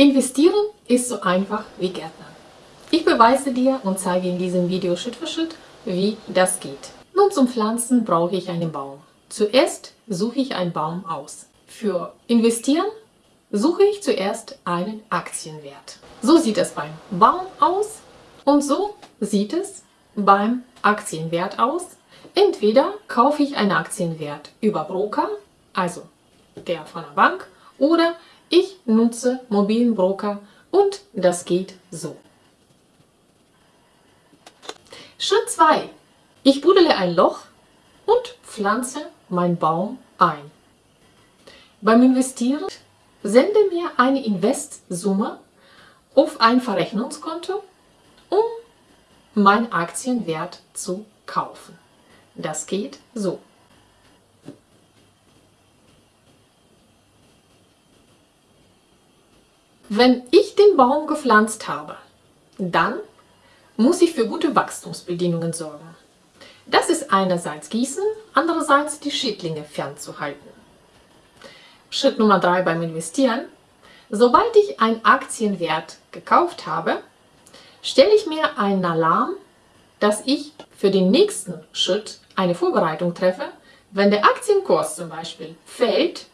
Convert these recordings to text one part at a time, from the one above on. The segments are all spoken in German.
Investieren ist so einfach wie Gärtnern. Ich beweise dir und zeige in diesem Video Schritt für Schritt, wie das geht. Nun zum Pflanzen brauche ich einen Baum. Zuerst suche ich einen Baum aus. Für Investieren suche ich zuerst einen Aktienwert. So sieht es beim Baum aus und so sieht es beim Aktienwert aus. Entweder kaufe ich einen Aktienwert über Broker, also der von der Bank, oder ich nutze mobilen Broker und das geht so. Schritt 2. Ich buddele ein Loch und pflanze meinen Baum ein. Beim Investieren sende mir eine Investsumme auf ein Verrechnungskonto, um meinen Aktienwert zu kaufen. Das geht so. Wenn ich den Baum gepflanzt habe, dann muss ich für gute Wachstumsbedingungen sorgen. Das ist einerseits Gießen, andererseits die Schädlinge fernzuhalten. Schritt Nummer 3 beim Investieren. Sobald ich einen Aktienwert gekauft habe, stelle ich mir einen Alarm, dass ich für den nächsten Schritt eine Vorbereitung treffe. Wenn der Aktienkurs zum Beispiel fällt,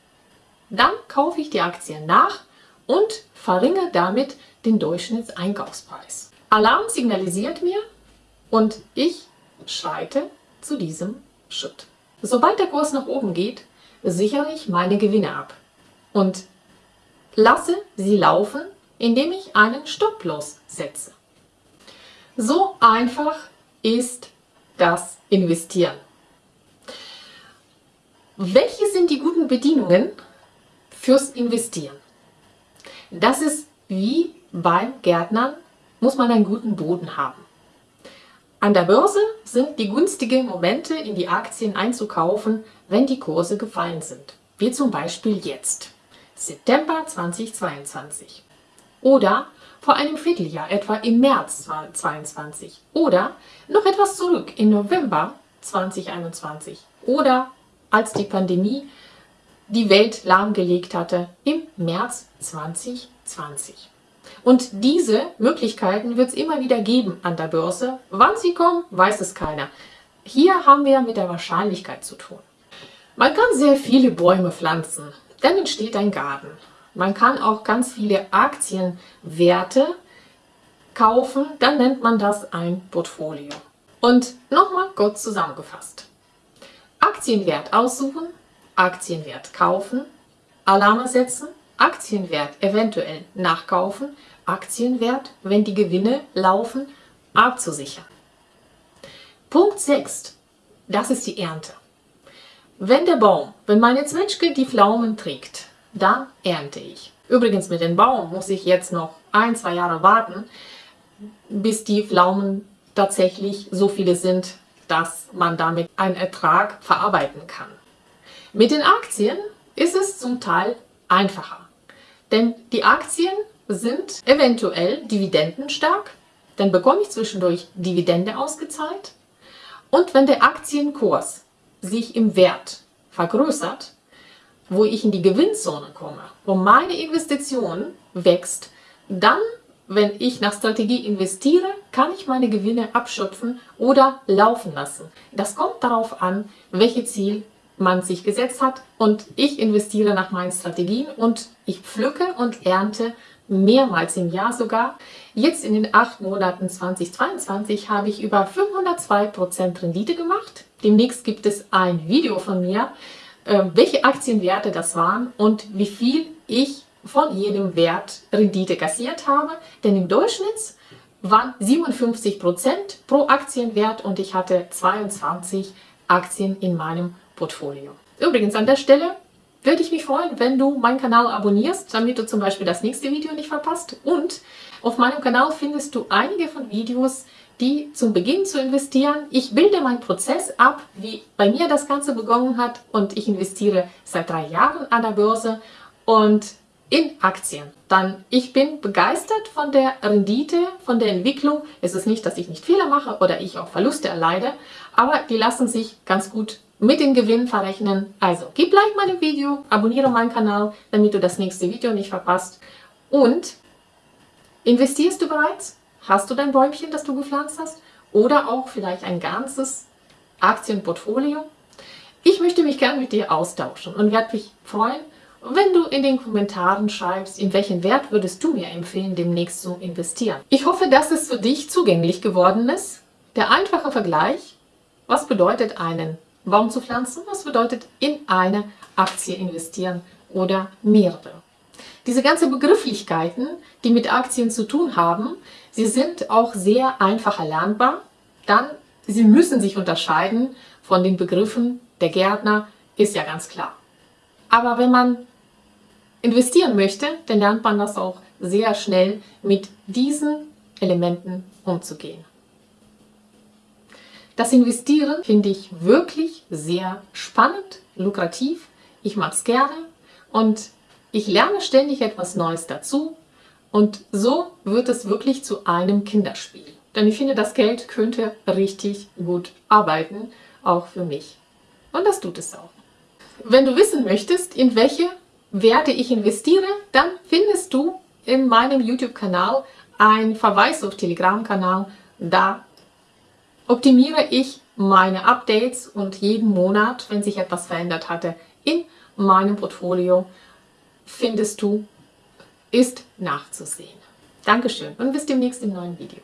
dann kaufe ich die Aktien nach und verringere damit den Durchschnittseinkaufspreis. Alarm signalisiert mir und ich schreite zu diesem Schritt. Sobald der Kurs nach oben geht, sichere ich meine Gewinne ab und lasse sie laufen, indem ich einen Stopploss setze. So einfach ist das Investieren. Welche sind die guten Bedingungen fürs Investieren? Das ist wie beim Gärtnern, muss man einen guten Boden haben. An der Börse sind die günstigen Momente, in die Aktien einzukaufen, wenn die Kurse gefallen sind. Wie zum Beispiel jetzt, September 2022. Oder vor einem Vierteljahr, etwa im März 2022. Oder noch etwas zurück, im November 2021. Oder als die Pandemie die Welt lahmgelegt hatte im März 2020. Und diese Möglichkeiten wird es immer wieder geben an der Börse. Wann sie kommen, weiß es keiner. Hier haben wir mit der Wahrscheinlichkeit zu tun. Man kann sehr viele Bäume pflanzen, dann entsteht ein Garten. Man kann auch ganz viele Aktienwerte kaufen, dann nennt man das ein Portfolio. Und nochmal kurz zusammengefasst. Aktienwert aussuchen, Aktienwert kaufen, Alarme setzen, Aktienwert eventuell nachkaufen, Aktienwert, wenn die Gewinne laufen, abzusichern. Punkt 6. Das ist die Ernte. Wenn der Baum, wenn meine Zwetschge die Pflaumen trägt, dann ernte ich. Übrigens mit dem Baum muss ich jetzt noch ein, zwei Jahre warten, bis die Pflaumen tatsächlich so viele sind, dass man damit einen Ertrag verarbeiten kann. Mit den Aktien ist es zum Teil einfacher, denn die Aktien sind eventuell dividendenstark, dann bekomme ich zwischendurch Dividende ausgezahlt und wenn der Aktienkurs sich im Wert vergrößert, wo ich in die Gewinnzone komme, wo meine Investition wächst, dann, wenn ich nach Strategie investiere, kann ich meine Gewinne abschöpfen oder laufen lassen. Das kommt darauf an, welches Ziel man sich gesetzt hat und ich investiere nach meinen Strategien und ich pflücke und ernte mehrmals im Jahr sogar. Jetzt in den acht Monaten 2022 habe ich über 502% Rendite gemacht. Demnächst gibt es ein Video von mir, äh, welche Aktienwerte das waren und wie viel ich von jedem Wert Rendite kassiert habe. Denn im Durchschnitt waren 57% pro Aktienwert und ich hatte 22 Aktien in meinem Portfolio. Übrigens an der Stelle würde ich mich freuen, wenn du meinen Kanal abonnierst, damit du zum Beispiel das nächste Video nicht verpasst. Und auf meinem Kanal findest du einige von Videos, die zum Beginn zu investieren. Ich bilde meinen Prozess ab, wie bei mir das Ganze begonnen hat und ich investiere seit drei Jahren an der Börse und in Aktien. Dann, ich bin begeistert von der Rendite, von der Entwicklung. Es ist nicht, dass ich nicht Fehler mache oder ich auch Verluste erleide, aber die lassen sich ganz gut mit den Gewinn verrechnen. Also, gib Like meinem Video, abonniere meinen Kanal, damit du das nächste Video nicht verpasst. Und investierst du bereits? Hast du dein Bäumchen, das du gepflanzt hast? Oder auch vielleicht ein ganzes Aktienportfolio? Ich möchte mich gerne mit dir austauschen und werde mich freuen, wenn du in den Kommentaren schreibst, in welchen Wert würdest du mir empfehlen, demnächst zu investieren. Ich hoffe, dass es für dich zugänglich geworden ist. Der einfache Vergleich, was bedeutet einen Baum zu pflanzen, was bedeutet in eine Aktie investieren oder mehrere. Diese ganzen Begrifflichkeiten, die mit Aktien zu tun haben, sie sind auch sehr einfach erlernbar. Dann, sie müssen sich unterscheiden von den Begriffen der Gärtner, ist ja ganz klar. Aber wenn man investieren möchte, dann lernt man das auch sehr schnell mit diesen Elementen umzugehen. Das Investieren finde ich wirklich sehr spannend, lukrativ. Ich mag es gerne und ich lerne ständig etwas Neues dazu. Und so wird es wirklich zu einem Kinderspiel. Denn ich finde, das Geld könnte richtig gut arbeiten, auch für mich. Und das tut es auch. Wenn du wissen möchtest, in welche Werte ich investiere, dann findest du in meinem YouTube-Kanal einen Verweis auf Telegram-Kanal. Da optimiere ich meine Updates und jeden Monat, wenn sich etwas verändert hatte, in meinem Portfolio findest du, ist nachzusehen. Dankeschön und bis demnächst im neuen Video.